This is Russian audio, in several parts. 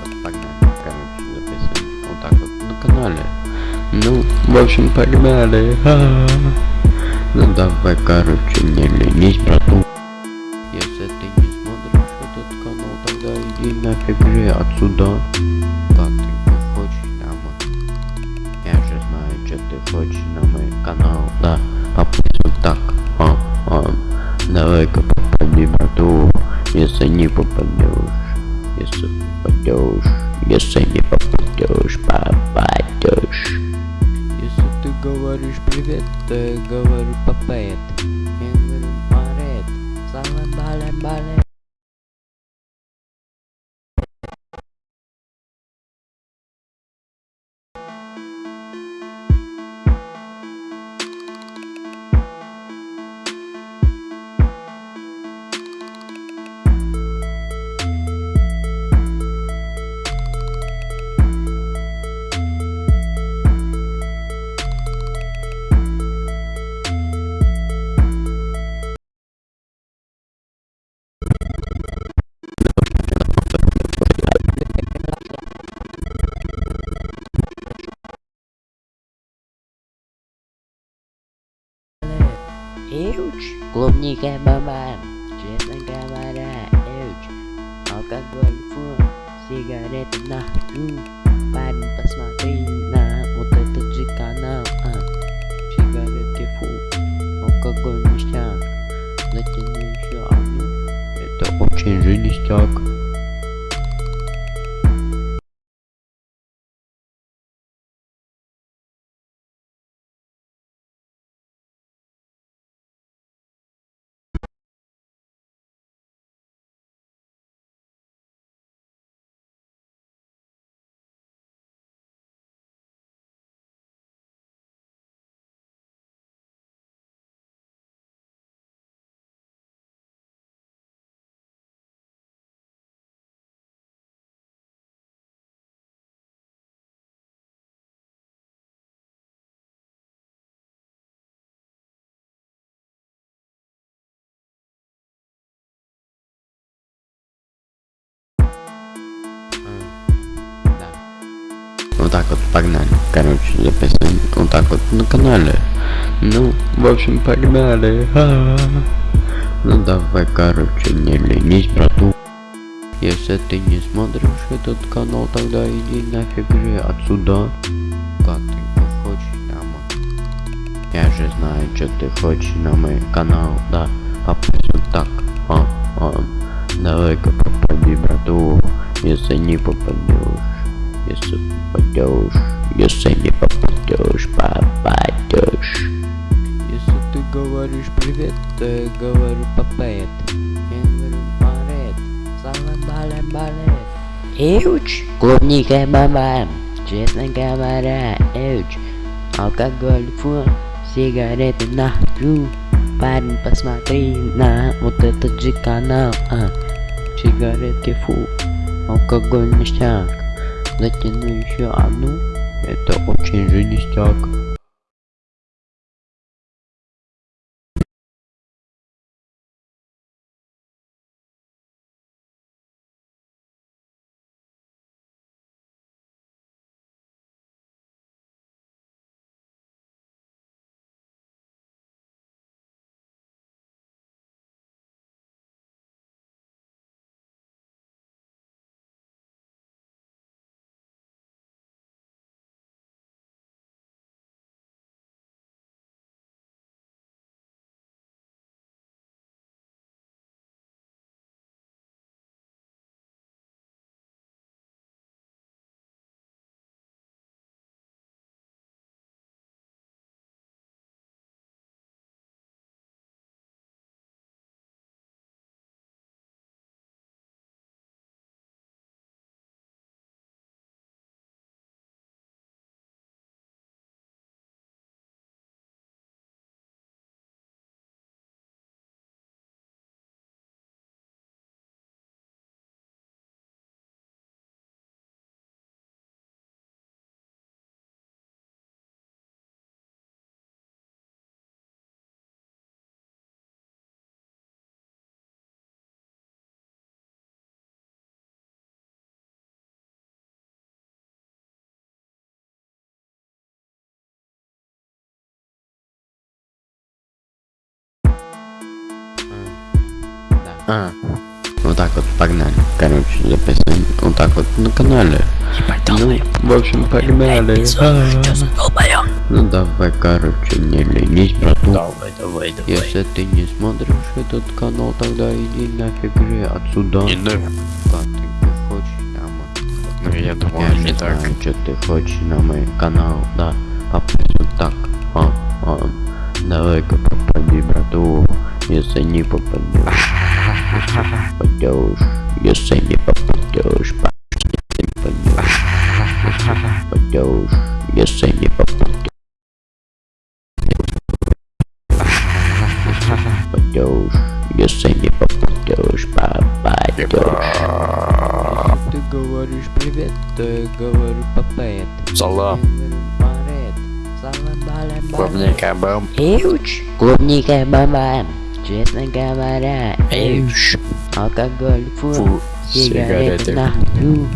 вот погнали. Записываем вот так вот на канале. Ну, в общем, погнали. Ха-ха. Ну давай, короче, не ленись, брату. Если ты не смотришь этот канал, тогда иди нафиг же отсюда. Как ты не хочешь на мой... Я же знаю, что ты хочешь на мой канал, да. Попасть вот так, Клубника бабам, честно говоря, эуч, алкоголь фу, сигареты нахрю, парень посмотри на вот этот же канал, а, сигареты фу, алкоголь ништяк, затяну еще одну, это очень же ништяк. Так вот погнали. Короче, записываем вот так вот на канале. Ну, в общем, погнали. Ха-ха. Ну давай, короче, не ленись, брату. Если ты не смотришь этот канал, тогда иди нафиг же отсюда. Как ты хочешь на мой... Я же знаю, что ты хочешь на мой канал, да. Попасть вот так, а, а. Давай-ка попади, брату. Если не попадешь, если попадешь, если не попадешь, попадешь. Если ты говоришь привет, то я говорю папет. Я говорю парет, салам балем балем. Эуч, клубника бабам, честно говоря, эуч, алкоголь фу, сигареты нахрю, парень посмотри на вот этот же канал, а, сигаретки фу, алкоголь ништяк, затяну еще одну, Это очень же А. Вот так вот, погнали. Короче, записываем вот так вот на канале. Ну, в общем, погнали. А. Ну давай, короче, не ленись, брату. Давай, давай, давай. Если ты не смотришь этот канал, тогда иди нафиг же отсюда. Не ты хочешь там? Ну я думал, Я не так. знаю, что ты хочешь на мой канал, да. Попасть вот так. А, а. Давай-ка попади, брату. Если не попадешь. Попадешь. Если не попадешь. Если не попадешь. Если не попадешь. Попадешь. Если не попадешь. Попадешь. Ты говоришь привет, то я говорю папет. Салам. Клубника бам. Эуч. Клубника баба. Честно говоря, эуч. Алкоголь, фу, Фу, сигареты сигареты. нахуй.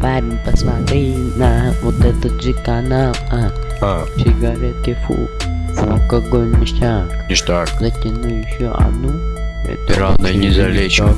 Парень, посмотри на вот этот же канал, а, А, сигаретки, фу, алкоголь ништяк. ништяк. Затяну еще одну. Это Рано не залечу.